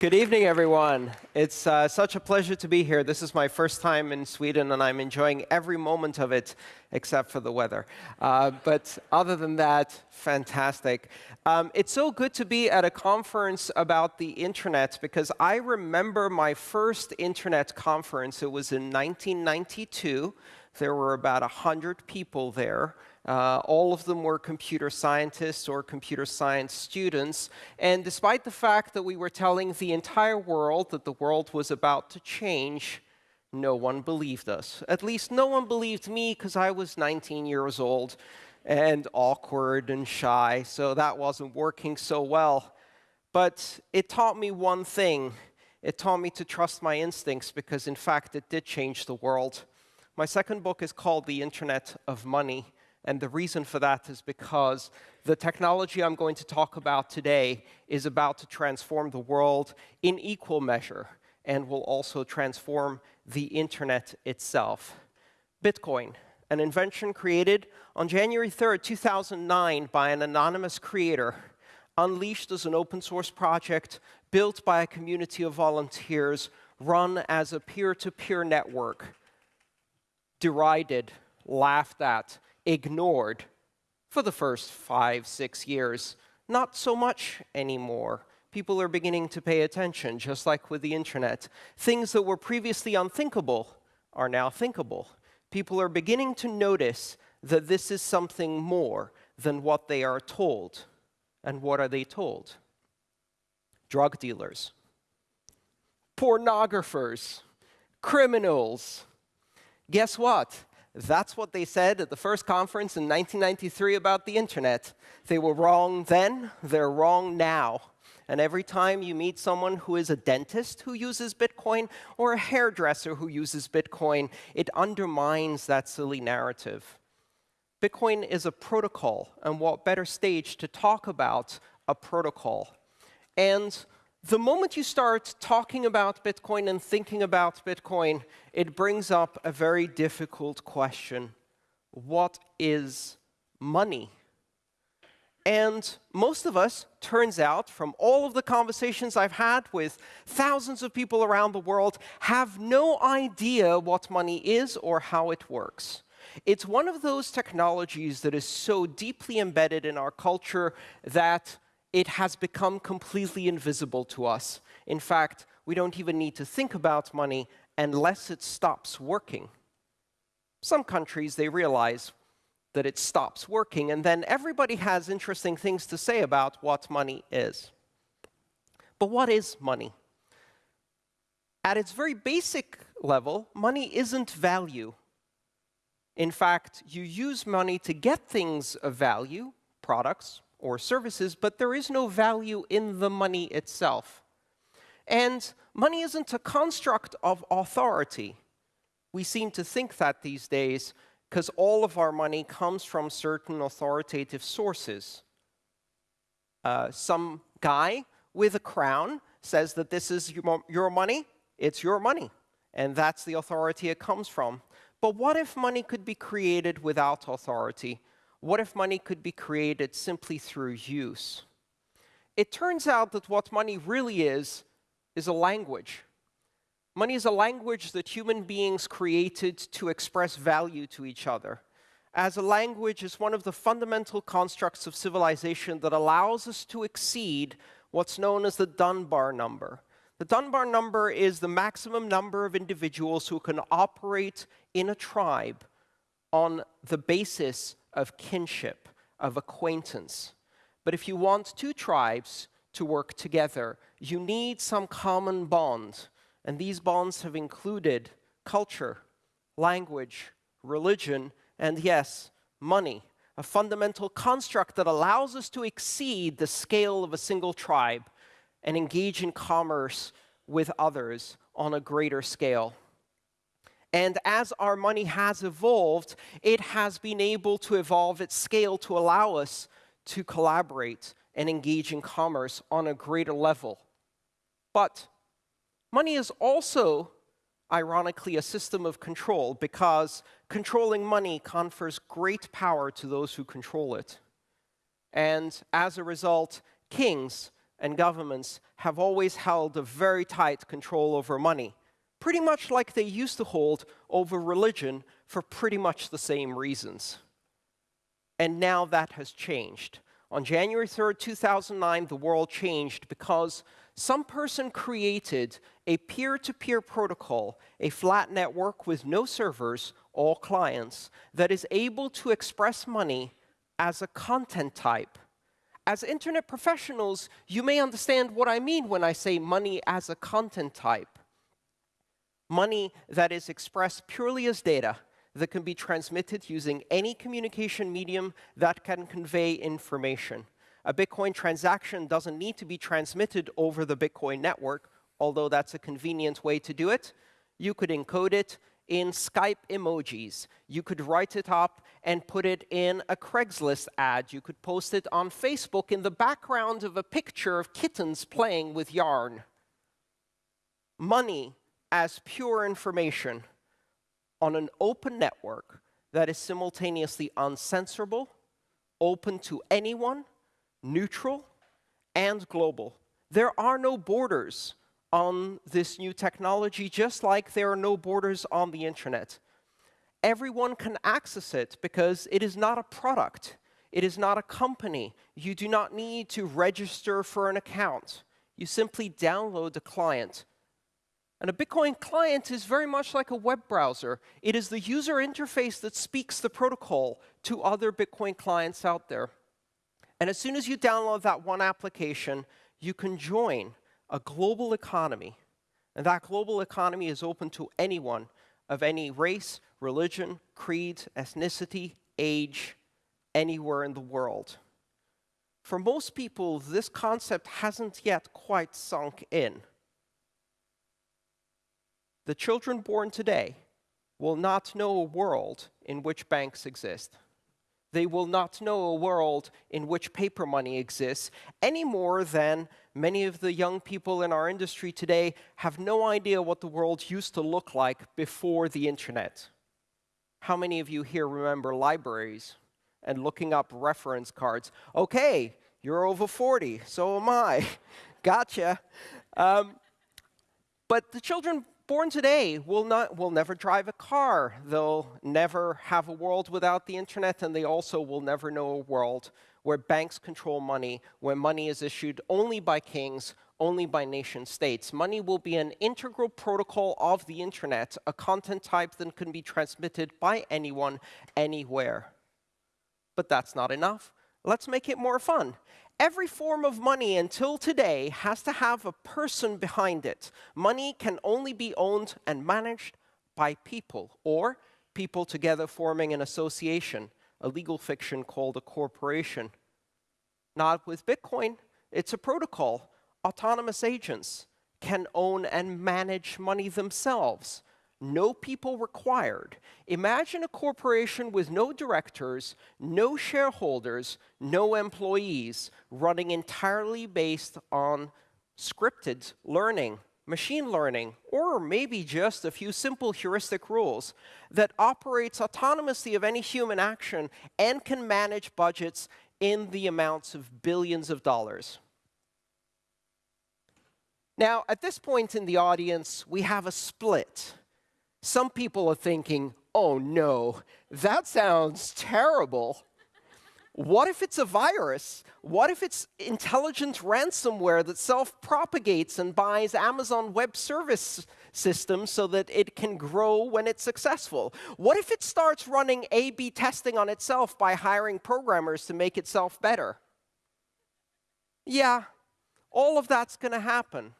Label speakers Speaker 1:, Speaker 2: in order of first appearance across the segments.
Speaker 1: Good evening, everyone. It's uh, such a pleasure to be here. This is my first time in Sweden, and I'm enjoying every moment of it, except for the weather. Uh, but other than that, fantastic. Um, it's so good to be at a conference about the internet, because I remember my first internet conference. It was in 1992. There were about 100 people there. Uh, all of them were computer scientists or computer science students. And despite the fact that we were telling the entire world that the world was about to change, no one believed us. At least no one believed me because I was 19 years old and awkward and shy, so that wasn't working so well. But it taught me one thing. It taught me to trust my instincts because, in fact, it did change the world. My second book is called The Internet of Money. And the reason for that is because the technology I'm going to talk about today is about to transform the world in equal measure and will also transform the internet itself. Bitcoin, an invention created on January 3rd, 2009 by an anonymous creator, unleashed as an open source project built by a community of volunteers, run as a peer-to-peer -peer network, derided, laughed at, ignored for the first five, six years. Not so much anymore. People are beginning to pay attention, just like with the internet. Things that were previously unthinkable are now thinkable. People are beginning to notice that this is something more than what they are told. And what are they told? Drug dealers, pornographers, criminals. Guess what? That's what they said at the first conference in 1993 about the internet. They were wrong then, they're wrong now. And every time you meet someone who is a dentist who uses Bitcoin or a hairdresser who uses Bitcoin, it undermines that silly narrative. Bitcoin is a protocol, and what better stage to talk about a protocol? And the moment you start talking about Bitcoin and thinking about Bitcoin, it brings up a very difficult question. What is money? And most of us, turns out, from all of the conversations I've had with thousands of people around the world, have no idea what money is or how it works. It's one of those technologies that is so deeply embedded in our culture that it has become completely invisible to us. In fact, we don't even need to think about money unless it stops working. Some countries, they realize that it stops working, and then everybody has interesting things to say about what money is. But what is money? At its very basic level, money isn't value. In fact, you use money to get things of value, products, or services, but there is no value in the money itself. And money isn't a construct of authority. We seem to think that these days because all of our money comes from certain authoritative sources. Uh, some guy with a crown says that this is your money, it's your money, and that's the authority it comes from. But what if money could be created without authority? What if money could be created simply through use? It turns out that what money really is, is a language. Money is a language that human beings created to express value to each other. As a language is one of the fundamental constructs of civilization that allows us to exceed what's known as the Dunbar number. The Dunbar number is the maximum number of individuals who can operate in a tribe on the basis of kinship, of acquaintance. But if you want two tribes to work together, you need some common bond. And these bonds have included culture, language, religion, and yes, money, a fundamental construct that allows us to exceed the scale of a single tribe and engage in commerce with others on a greater scale. And as our money has evolved, it has been able to evolve its scale to allow us to collaborate and engage in commerce on a greater level. But money is also, ironically, a system of control because controlling money confers great power to those who control it. And as a result, kings, and governments have always held a very tight control over money, pretty much like they used to hold over religion for pretty much the same reasons. And now that has changed. On January 3, 2009, the world changed because some person created a peer-to-peer -peer protocol, a flat network with no servers, all clients, that is able to express money as a content type. As internet professionals, you may understand what I mean when I say money as a content type. Money that is expressed purely as data, that can be transmitted using any communication medium that can convey information. A Bitcoin transaction doesn't need to be transmitted over the Bitcoin network, although that's a convenient way to do it. You could encode it in Skype emojis. You could write it up and put it in a Craigslist ad. You could post it on Facebook in the background of a picture of kittens playing with yarn. Money as pure information on an open network that is simultaneously uncensorable, open to anyone, neutral, and global. There are no borders on this new technology, just like there are no borders on the internet. Everyone can access it because it is not a product. It is not a company. You do not need to register for an account. You simply download the client and a Bitcoin client is very much like a web browser. It is the user interface that speaks the protocol to other Bitcoin clients out there. And as soon as you download that one application, you can join a global economy. And that global economy is open to anyone of any race, religion, creed, ethnicity, age, anywhere in the world. For most people, this concept hasn't yet quite sunk in the children born today will not know a world in which banks exist. They will not know a world in which paper money exists any more than many of the young people in our industry today have no idea what the world used to look like before the internet. How many of you here remember libraries and looking up reference cards? Okay, you're over 40, so am I. gotcha. Um, but the children born today will, not, will never drive a car. They'll never have a world without the internet, and they also will never know a world where banks control money, where money is issued only by kings, only by nation states. Money will be an integral protocol of the internet, a content type that can be transmitted by anyone, anywhere. But that's not enough. Let's make it more fun. Every form of money until today has to have a person behind it. Money can only be owned and managed by people, or people together forming an association, a legal fiction called a corporation. Not with Bitcoin, it's a protocol. Autonomous agents can own and manage money themselves no people required. Imagine a corporation with no directors, no shareholders, no employees, running entirely based on scripted learning, machine learning, or maybe just a few simple heuristic rules that operates autonomously of any human action and can manage budgets in the amounts of billions of dollars. Now, at this point in the audience, we have a split some people are thinking, oh no, that sounds terrible. What if it's a virus? What if it's intelligent ransomware that self-propagates and buys Amazon Web Service systems so that it can grow when it's successful? What if it starts running A-B testing on itself by hiring programmers to make itself better? Yeah, all of that's going to happen.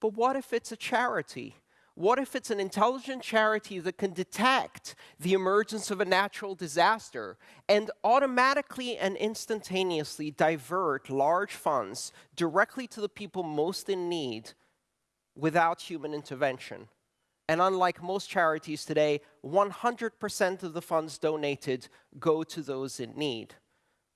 Speaker 1: But what if it's a charity? What if it's an intelligent charity that can detect the emergence of a natural disaster and automatically and instantaneously divert large funds directly to the people most in need without human intervention? And unlike most charities today, 100% of the funds donated go to those in need.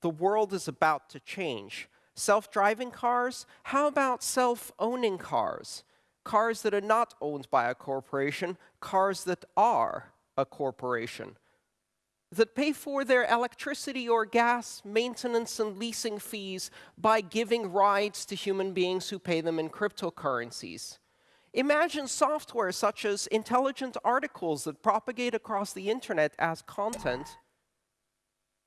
Speaker 1: The world is about to change. Self-driving cars? How about self-owning cars? Cars that are not owned by a corporation, cars that are a corporation. that pay for their electricity or gas maintenance and leasing fees by giving rides to human beings who pay them in cryptocurrencies. Imagine software such as intelligent articles that propagate across the internet as content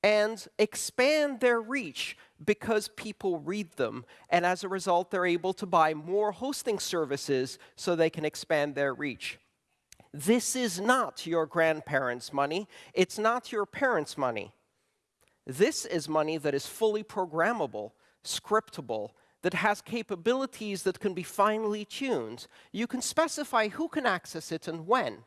Speaker 1: and expand their reach because people read them. And as a result, they're able to buy more hosting services so they can expand their reach. This is not your grandparents' money. It's not your parents' money. This is money that is fully programmable, scriptable, that has capabilities that can be finely tuned. You can specify who can access it and when,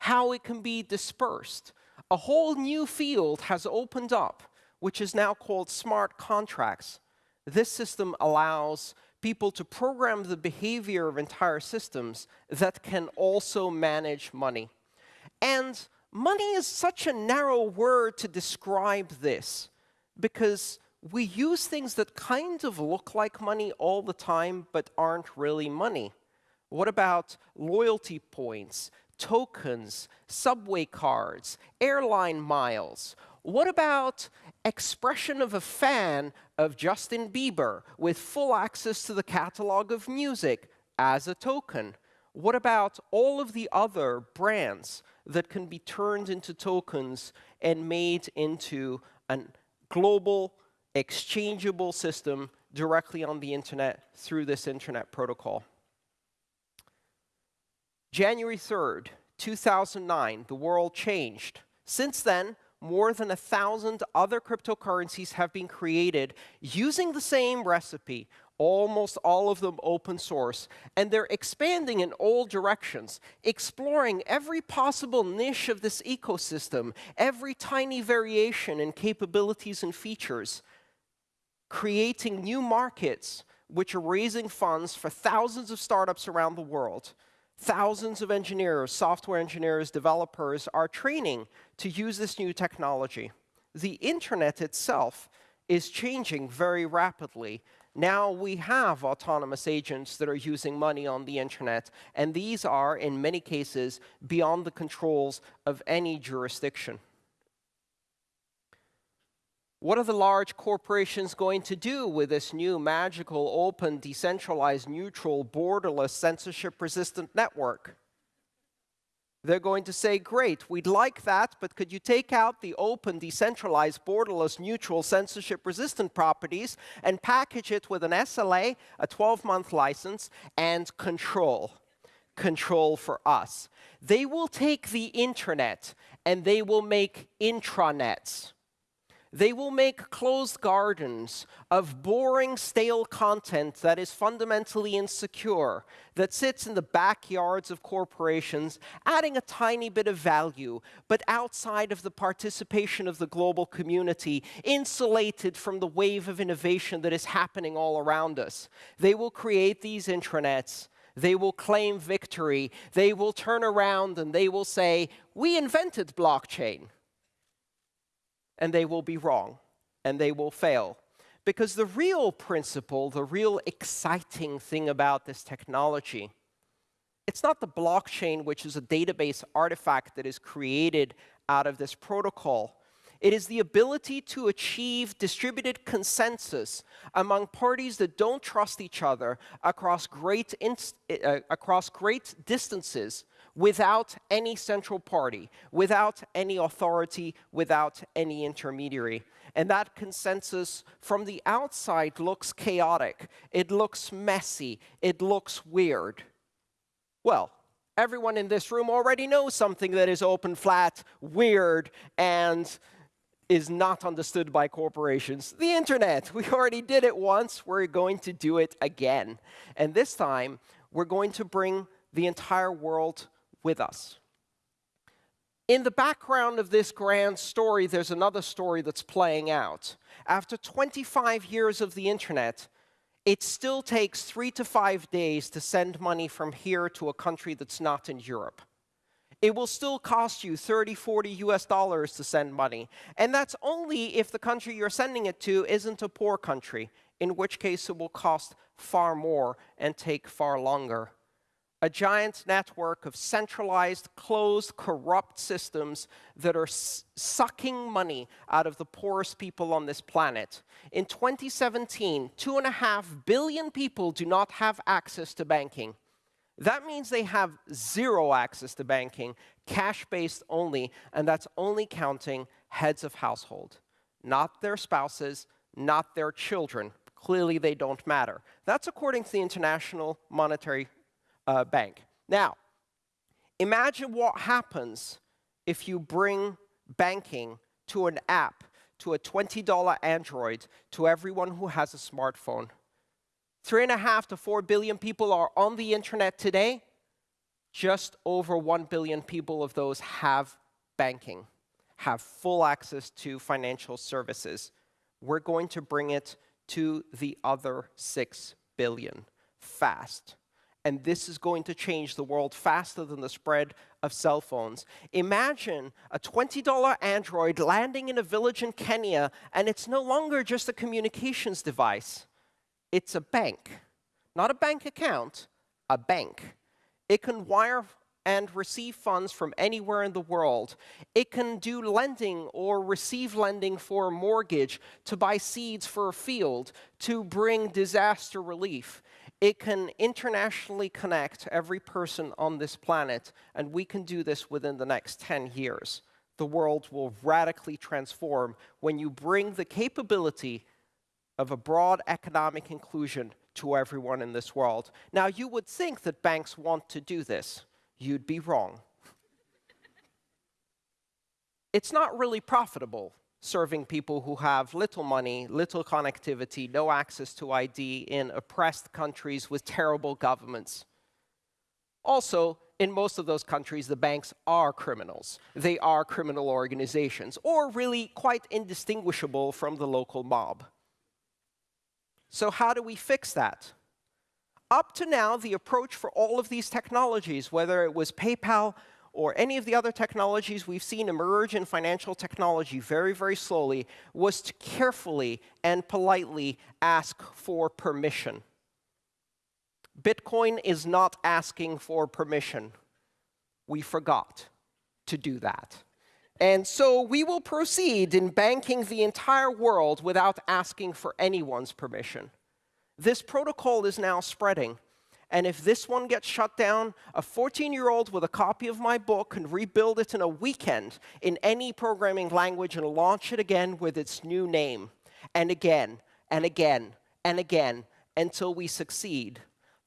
Speaker 1: how it can be dispersed. A whole new field has opened up, which is now called smart contracts. This system allows people to program the behavior of entire systems that can also manage money. And money is such a narrow word to describe this because we use things that kind of look like money all the time but aren't really money. What about loyalty points, tokens, subway cards, airline miles? What about expression of a fan of Justin Bieber with full access to the catalog of music as a token? What about all of the other brands that can be turned into tokens and made into a global exchangeable system directly on the internet through this internet protocol? January 3rd, 2009, the world changed. Since then, more than a thousand other cryptocurrencies have been created using the same recipe, almost all of them open source, and they're expanding in all directions, exploring every possible niche of this ecosystem, every tiny variation in capabilities and features, creating new markets which are raising funds for thousands of startups around the world. Thousands of engineers, software engineers, developers are training to use this new technology. The internet itself is changing very rapidly. Now we have autonomous agents that are using money on the internet, and these are, in many cases, beyond the controls of any jurisdiction. What are the large corporations going to do with this new magical, open, decentralized, neutral, borderless, censorship-resistant network? They're going to say, great, we'd like that, but could you take out the open, decentralized, borderless, neutral, censorship-resistant properties and package it with an SLA, a 12-month license, and control? Control for us. They will take the internet and they will make intranets they will make closed gardens of boring, stale content that is fundamentally insecure, that sits in the backyards of corporations, adding a tiny bit of value, but outside of the participation of the global community, insulated from the wave of innovation that is happening all around us. They will create these intranets they will claim victory. They will turn around and they will say, we invented blockchain and they will be wrong, and they will fail. Because the real principle, the real exciting thing about this technology, it's not the blockchain, which is a database artifact that is created out of this protocol. It is the ability to achieve distributed consensus among parties that don't trust each other across great, uh, across great distances without any central party, without any authority, without any intermediary. And that consensus from the outside looks chaotic. It looks messy. It looks weird. Well, everyone in this room already knows something that is open, flat, weird, and is not understood by corporations. The internet. We already did it once. We're going to do it again. And this time, we're going to bring the entire world with us. In the background of this grand story, there's another story that's playing out. After 25 years of the internet, it still takes three to five days to send money from here to a country that's not in Europe. It will still cost you 30, 40 US dollars to send money. And that's only if the country you're sending it to isn't a poor country, in which case it will cost far more and take far longer. A giant network of centralized, closed, corrupt systems that are sucking money out of the poorest people on this planet. In 2017, two and a half billion people do not have access to banking. That means they have zero access to banking, cash-based only, and that's only counting heads of household, not their spouses, not their children. Clearly, they don't matter. That's according to the International Monetary uh, Bank. Now, imagine what happens if you bring banking to an app, to a $20 Android, to everyone who has a smartphone. Three and a half to four billion people are on the internet today. Just over one billion people of those have banking, have full access to financial services. We're going to bring it to the other six billion fast. And this is going to change the world faster than the spread of cell phones. Imagine a $20 Android landing in a village in Kenya, and it's no longer just a communications device it's a bank. Not a bank account, a bank. It can wire and receive funds from anywhere in the world. It can do lending or receive lending for a mortgage, to buy seeds for a field, to bring disaster relief. It can internationally connect every person on this planet, and we can do this within the next 10 years. The world will radically transform when you bring the capability of a broad economic inclusion to everyone in this world. Now, you would think that banks want to do this. You'd be wrong. it's not really profitable serving people who have little money, little connectivity, no access to ID in oppressed countries with terrible governments. Also, in most of those countries, the banks are criminals. They are criminal organizations, or really quite indistinguishable from the local mob. So how do we fix that? Up to now, the approach for all of these technologies, whether it was PayPal or any of the other technologies we've seen emerge in financial technology very, very slowly, was to carefully and politely ask for permission. Bitcoin is not asking for permission. We forgot to do that. And so we will proceed in banking the entire world without asking for anyone's permission. This protocol is now spreading. And if this one gets shut down, a 14-year-old with a copy of my book can rebuild it in a weekend in any programming language and launch it again with its new name, and again, and again, and again, until we succeed.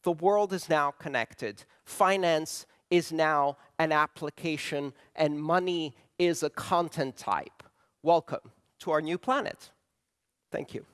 Speaker 1: The world is now connected. Finance is now an application, and money is a content type. Welcome to our new planet. Thank you.